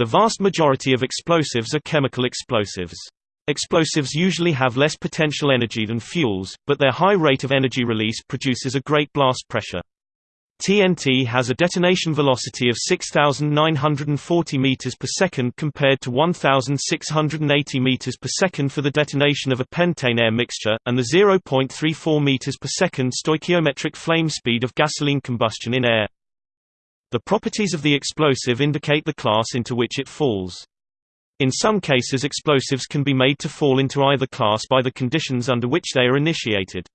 The vast majority of explosives are chemical explosives. Explosives usually have less potential energy than fuels, but their high rate of energy release produces a great blast pressure. TNT has a detonation velocity of 6,940 meters per second compared to 1,680 meters per second for the detonation of a pentane-air mixture, and the 0.34 meters per second stoichiometric flame speed of gasoline combustion in air. The properties of the explosive indicate the class into which it falls. In some cases explosives can be made to fall into either class by the conditions under which they are initiated.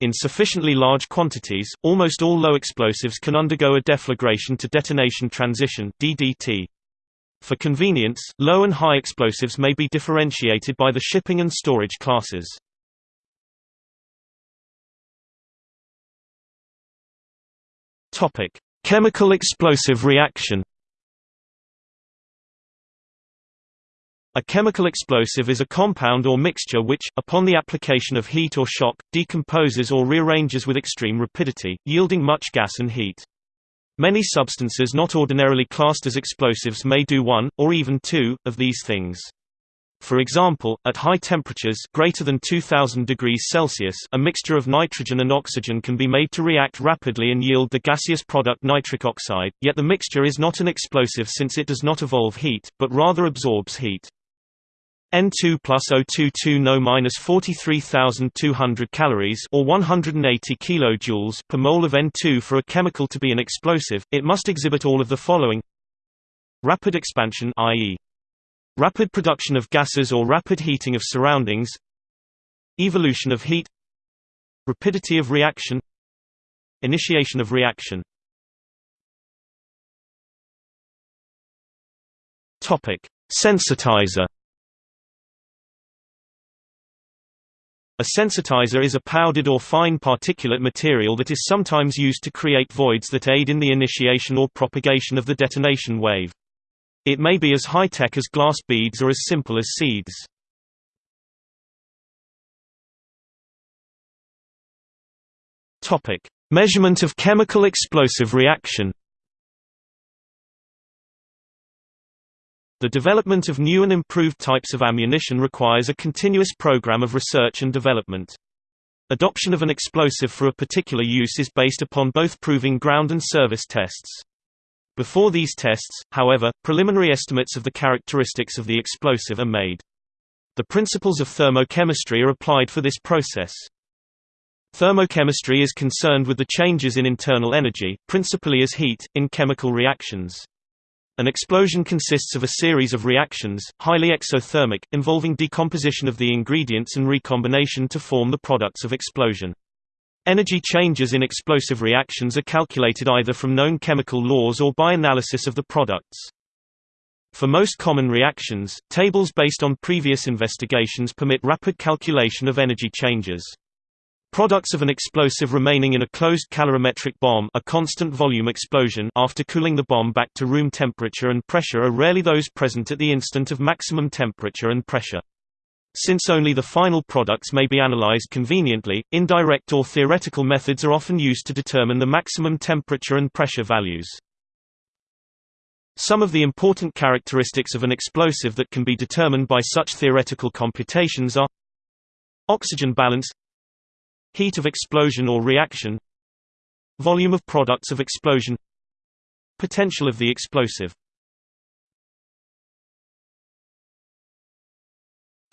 In sufficiently large quantities, almost all low explosives can undergo a deflagration to detonation transition DDT. For convenience, low and high explosives may be differentiated by the shipping and storage classes. Topic: Chemical explosive reaction A chemical explosive is a compound or mixture which, upon the application of heat or shock, decomposes or rearranges with extreme rapidity, yielding much gas and heat. Many substances not ordinarily classed as explosives may do one, or even two, of these things. For example, at high temperatures greater than 2000 degrees Celsius a mixture of nitrogen and oxygen can be made to react rapidly and yield the gaseous product nitric oxide, yet the mixture is not an explosive since it does not evolve heat, but rather absorbs heat. N2 plus O22 No minus 43,200 calories or 180 kilojoules per mole of N2 for a chemical to be an explosive, it must exhibit all of the following: rapid expansion, i.e., rapid production of gases or rapid heating of surroundings, evolution of heat, rapidity of reaction, initiation of reaction. Topic: Sensitizer A sensitizer is a powdered or fine particulate material that is sometimes used to create voids that aid in the initiation or propagation of the detonation wave. It may be as high-tech as glass beads or as simple as seeds. Measurement of chemical explosive reaction. The development of new and improved types of ammunition requires a continuous program of research and development. Adoption of an explosive for a particular use is based upon both proving ground and service tests. Before these tests, however, preliminary estimates of the characteristics of the explosive are made. The principles of thermochemistry are applied for this process. Thermochemistry is concerned with the changes in internal energy, principally as heat, in chemical reactions. An explosion consists of a series of reactions, highly exothermic, involving decomposition of the ingredients and recombination to form the products of explosion. Energy changes in explosive reactions are calculated either from known chemical laws or by analysis of the products. For most common reactions, tables based on previous investigations permit rapid calculation of energy changes. Products of an explosive remaining in a closed calorimetric bomb a constant volume explosion after cooling the bomb back to room temperature and pressure are rarely those present at the instant of maximum temperature and pressure. Since only the final products may be analyzed conveniently, indirect or theoretical methods are often used to determine the maximum temperature and pressure values. Some of the important characteristics of an explosive that can be determined by such theoretical computations are Oxygen balance Heat of explosion or reaction Volume of products of explosion Potential of the explosive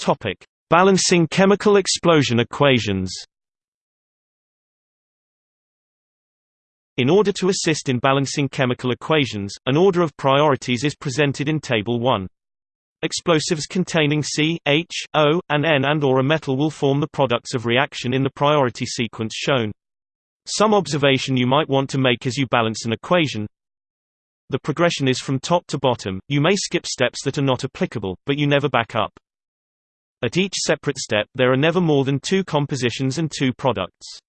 Topic: Balancing chemical explosion equations. In order to assist in balancing chemical equations, an order of priorities is presented in Table 1. Explosives containing C, H, O, and N and or a metal will form the products of reaction in the priority sequence shown. Some observation you might want to make as you balance an equation. The progression is from top to bottom, you may skip steps that are not applicable, but you never back up. At each separate step, there are never more than two compositions and two products.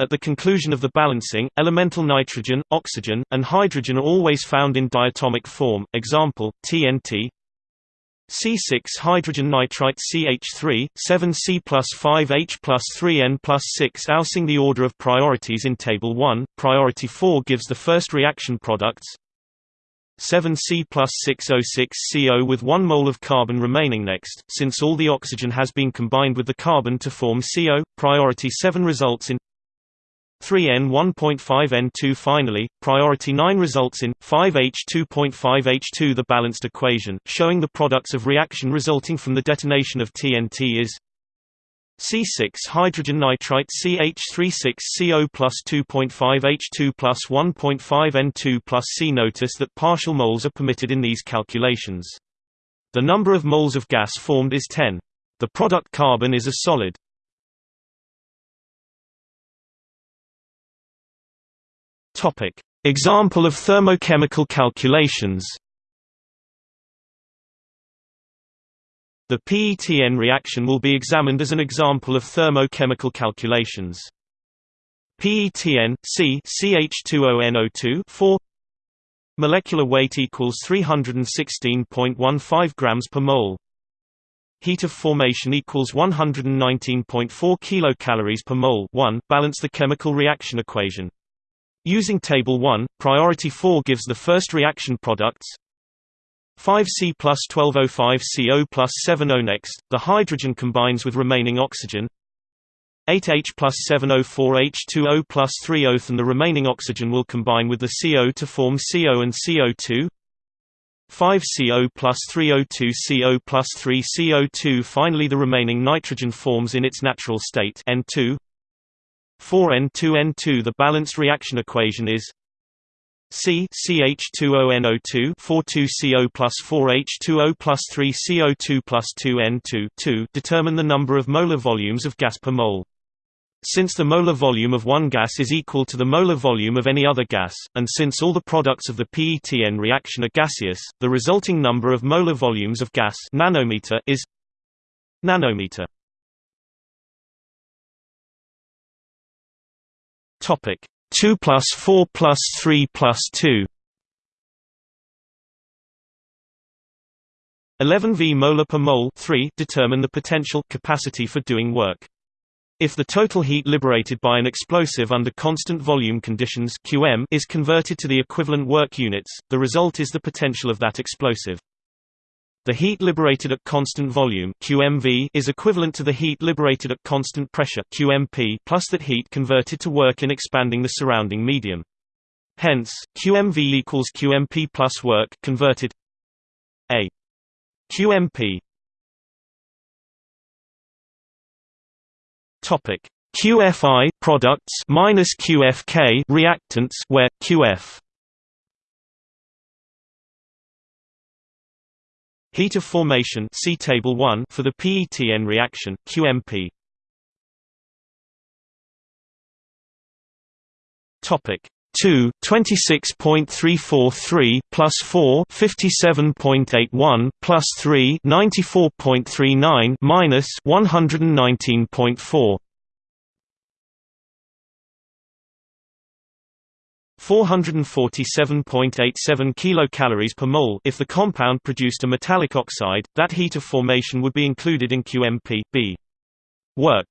At the conclusion of the balancing, elemental nitrogen, oxygen, and hydrogen are always found in diatomic form, example, TNT, C6 hydrogen nitrite CH3, 7C plus 5H plus 3N plus 6 Ousing the order of priorities in Table 1, priority 4 gives the first reaction products 7C plus 606 CO with 1 mole of carbon remaining next, since all the oxygen has been combined with the carbon to form CO, priority 7 results in 3N1.5N2 Finally, priority 9 results in 5H2.5H2 The balanced equation, showing the products of reaction resulting from the detonation of TNT is C6 hydrogen nitrite CH36CO plus 2.5H2 plus 1.5N2 plus C. Notice that partial moles are permitted in these calculations. The number of moles of gas formed is 10. The product carbon is a solid. Example of thermochemical calculations. The PETN reaction will be examined as an example of thermochemical calculations. PETN C CH2ONO2 4 molecular weight equals 316.15 grams per mole. Heat of formation equals 119.4 kilocalories per mole. 1. Balance the chemical reaction equation. Using Table 1, Priority 4 gives the first reaction products 5C plus 1205 CO plus 70 next, the hydrogen combines with remaining oxygen. 8H plus 704H2O plus 3O and the remaining oxygen will combine with the CO to form CO and CO2 5CO plus 3O2 CO plus 3 CO2 Finally the remaining nitrogen forms in its natural state N2 4N2N2 The balanced reaction equation is C CH2ONO2 42CO plus 4H2O plus 3CO2 plus 2N2 2 Determine the number of molar volumes of gas per mole. Since the molar volume of one gas is equal to the molar volume of any other gas, and since all the products of the PETN reaction are gaseous, the resulting number of molar volumes of gas nanometer is nanometer. Topic 2 plus 4 plus 3 plus 2 11 V molar per mole 3 determine the potential capacity for doing work. If the total heat liberated by an explosive under constant volume conditions QM is converted to the equivalent work units, the result is the potential of that explosive. The heat liberated at constant volume QMV is equivalent to the heat liberated at constant pressure QMP plus that heat converted to work in expanding the surrounding medium. Hence, QMV equals QMP plus work converted A. QMP Topic. QFI products minus QFK reactants where QF Heat of formation see table 1 for the PETN reaction QMP Topic 2 26.343 plus 4 57.81 plus 3 94.39 minus 119.4 447.87 kilocalories per mole if the compound produced a metallic oxide, that heat of formation would be included in QMP B. Work.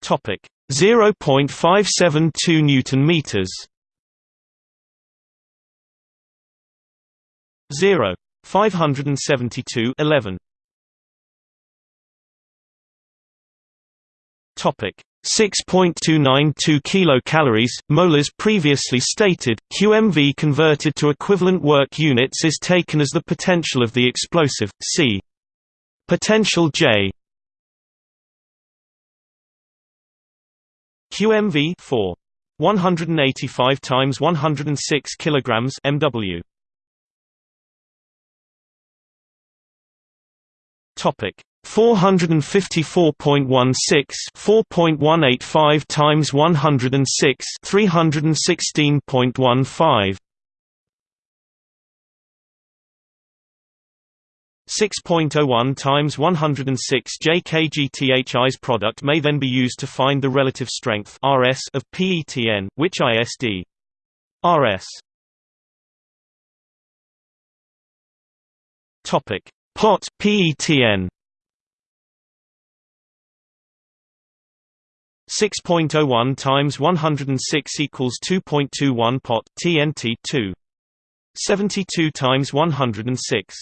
Topic. 0.572 newton meters. 0 572 11 Topic 6.292 kilocalories, molars previously stated, QMV converted to equivalent work units is taken as the potential of the explosive, c. Potential J QMV 4. 185 times 106 kilograms MW. Topic 454.16 4.185 times 106 316.15 6.01 times 106 jkgTHI's product may then be used to find the relative strength RS of PETN, which ISD RS Topic. Pot PETN 6.01 times 106 equals 2.21 pot TNT 2 72 times 106